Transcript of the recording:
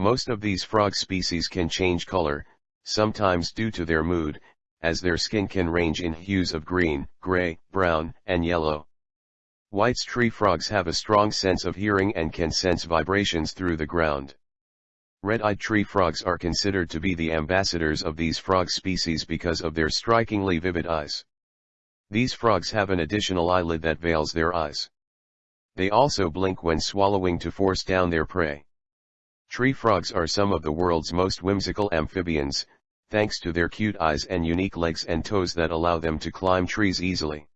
Most of these frog species can change color, sometimes due to their mood, as their skin can range in hues of green, gray, brown, and yellow. White's tree frogs have a strong sense of hearing and can sense vibrations through the ground. Red-eyed tree frogs are considered to be the ambassadors of these frog species because of their strikingly vivid eyes. These frogs have an additional eyelid that veils their eyes. They also blink when swallowing to force down their prey. Tree frogs are some of the world's most whimsical amphibians, thanks to their cute eyes and unique legs and toes that allow them to climb trees easily.